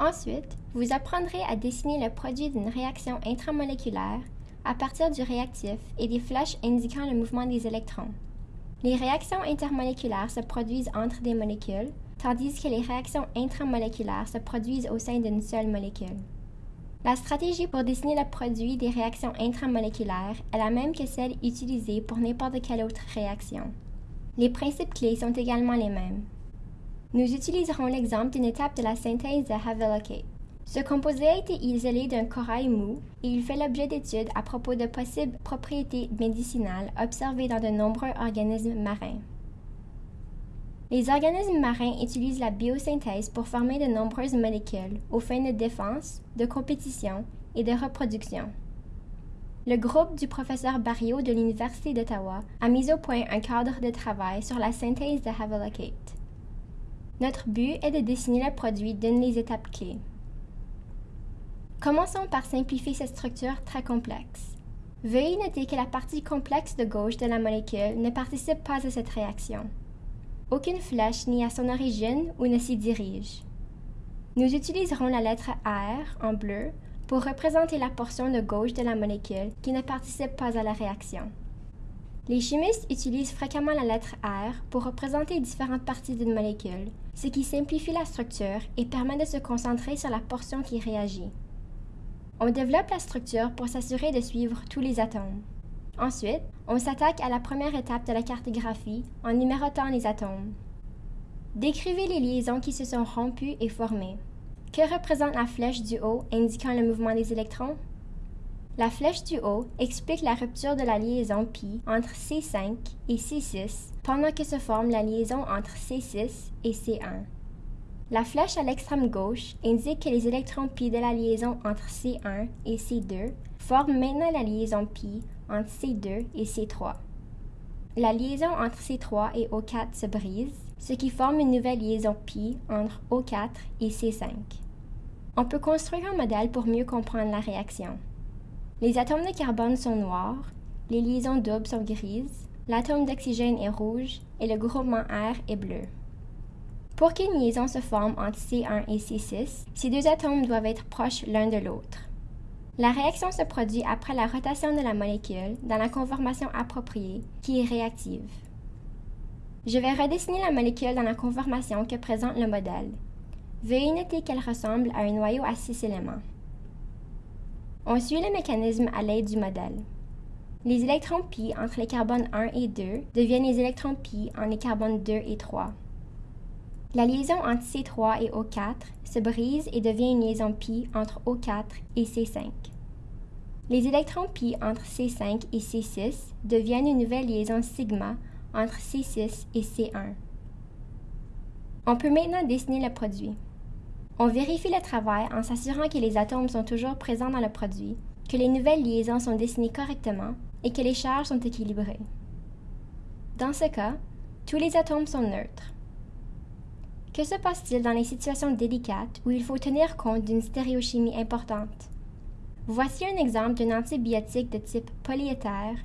Ensuite, vous apprendrez à dessiner le produit d'une réaction intramoléculaire à partir du réactif et des flèches indiquant le mouvement des électrons. Les réactions intermoléculaires se produisent entre des molécules, tandis que les réactions intramoléculaires se produisent au sein d'une seule molécule. La stratégie pour dessiner le produit des réactions intramoléculaires est la même que celle utilisée pour n'importe quelle autre réaction. Les principes clés sont également les mêmes. Nous utiliserons l'exemple d'une étape de la synthèse de Havelocate. Ce composé a été isolé d'un corail mou et il fait l'objet d'études à propos de possibles propriétés médicinales observées dans de nombreux organismes marins. Les organismes marins utilisent la biosynthèse pour former de nombreuses molécules aux fins de défense, de compétition et de reproduction. Le groupe du professeur Barrio de l'Université d'Ottawa a mis au point un cadre de travail sur la synthèse de Havelocate. Notre but est de dessiner le produit d'une des étapes clés. Commençons par simplifier cette structure très complexe. Veuillez noter que la partie complexe de gauche de la molécule ne participe pas à cette réaction. Aucune flèche n'est à son origine ou ne s'y dirige. Nous utiliserons la lettre R en bleu pour représenter la portion de gauche de la molécule qui ne participe pas à la réaction. Les chimistes utilisent fréquemment la lettre R pour représenter différentes parties d'une molécule, ce qui simplifie la structure et permet de se concentrer sur la portion qui réagit. On développe la structure pour s'assurer de suivre tous les atomes. Ensuite, on s'attaque à la première étape de la cartographie en numérotant les atomes. Décrivez les liaisons qui se sont rompues et formées. Que représente la flèche du haut indiquant le mouvement des électrons? La flèche du haut explique la rupture de la liaison pi entre C5 et C6 pendant que se forme la liaison entre C6 et C1. La flèche à l'extrême gauche indique que les électrons pi de la liaison entre C1 et C2 forment maintenant la liaison pi entre C2 et C3. La liaison entre C3 et O4 se brise, ce qui forme une nouvelle liaison pi entre O4 et C5. On peut construire un modèle pour mieux comprendre la réaction. Les atomes de carbone sont noirs, les liaisons doubles sont grises, l'atome d'oxygène est rouge et le groupement R est bleu. Pour qu'une liaison se forme entre C1 et C6, ces deux atomes doivent être proches l'un de l'autre. La réaction se produit après la rotation de la molécule dans la conformation appropriée, qui est réactive. Je vais redessiner la molécule dans la conformation que présente le modèle. Veuillez noter qu'elle ressemble à un noyau à six éléments. On suit le mécanisme à l'aide du modèle. Les électrons pi entre les carbones 1 et 2 deviennent les électrons pi entre les carbones 2 et 3. La liaison entre C3 et O4 se brise et devient une liaison pi entre O4 et C5. Les électrons pi entre C5 et C6 deviennent une nouvelle liaison sigma entre C6 et C1. On peut maintenant dessiner le produit. On vérifie le travail en s'assurant que les atomes sont toujours présents dans le produit, que les nouvelles liaisons sont dessinées correctement et que les charges sont équilibrées. Dans ce cas, tous les atomes sont neutres. Que se passe-t-il dans les situations délicates où il faut tenir compte d'une stéréochimie importante? Voici un exemple d'un antibiotique de type polyéther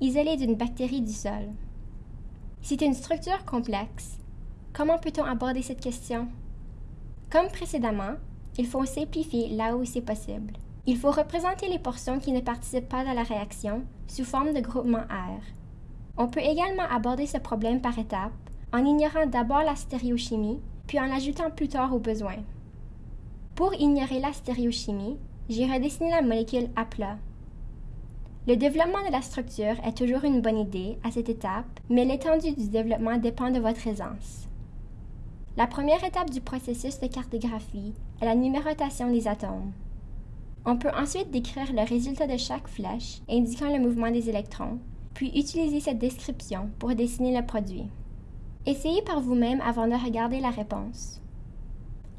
isolé d'une bactérie du sol. C'est une structure complexe. Comment peut-on aborder cette question? Comme précédemment, il faut simplifier là où c'est possible. Il faut représenter les portions qui ne participent pas à la réaction sous forme de groupement R. On peut également aborder ce problème par étapes en ignorant d'abord la stéréochimie puis en l'ajoutant plus tard au besoin. Pour ignorer la stéréochimie, j'ai redessiné la molécule à plat. Le développement de la structure est toujours une bonne idée à cette étape, mais l'étendue du développement dépend de votre aisance. La première étape du processus de cartographie est la numérotation des atomes. On peut ensuite décrire le résultat de chaque flèche indiquant le mouvement des électrons, puis utiliser cette description pour dessiner le produit. Essayez par vous-même avant de regarder la réponse.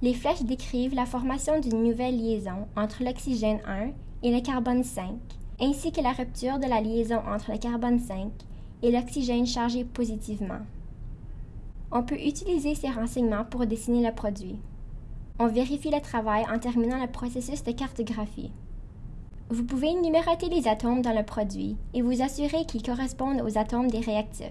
Les flèches décrivent la formation d'une nouvelle liaison entre l'oxygène 1 et le carbone 5, ainsi que la rupture de la liaison entre le carbone 5 et l'oxygène chargé positivement. On peut utiliser ces renseignements pour dessiner le produit. On vérifie le travail en terminant le processus de cartographie. Vous pouvez numéroter les atomes dans le produit et vous assurer qu'ils correspondent aux atomes des réactifs.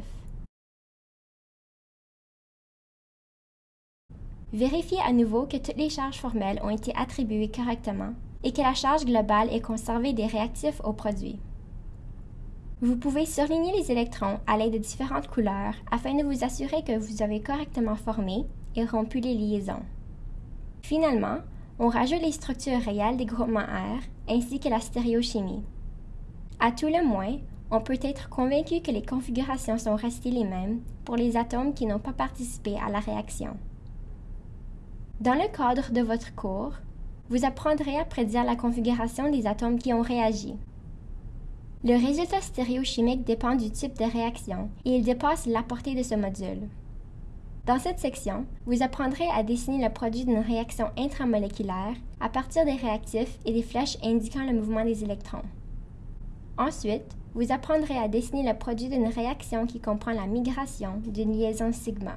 Vérifiez à nouveau que toutes les charges formelles ont été attribuées correctement et que la charge globale est conservée des réactifs au produit. Vous pouvez surligner les électrons à l'aide de différentes couleurs afin de vous assurer que vous avez correctement formé et rompu les liaisons. Finalement, on rajoute les structures réelles des groupements R ainsi que la stéréochimie. À tout le moins, on peut être convaincu que les configurations sont restées les mêmes pour les atomes qui n'ont pas participé à la réaction. Dans le cadre de votre cours, vous apprendrez à prédire la configuration des atomes qui ont réagi. Le résultat stéréochimique dépend du type de réaction et il dépasse la portée de ce module. Dans cette section, vous apprendrez à dessiner le produit d'une réaction intramoléculaire à partir des réactifs et des flèches indiquant le mouvement des électrons. Ensuite, vous apprendrez à dessiner le produit d'une réaction qui comprend la migration d'une liaison sigma.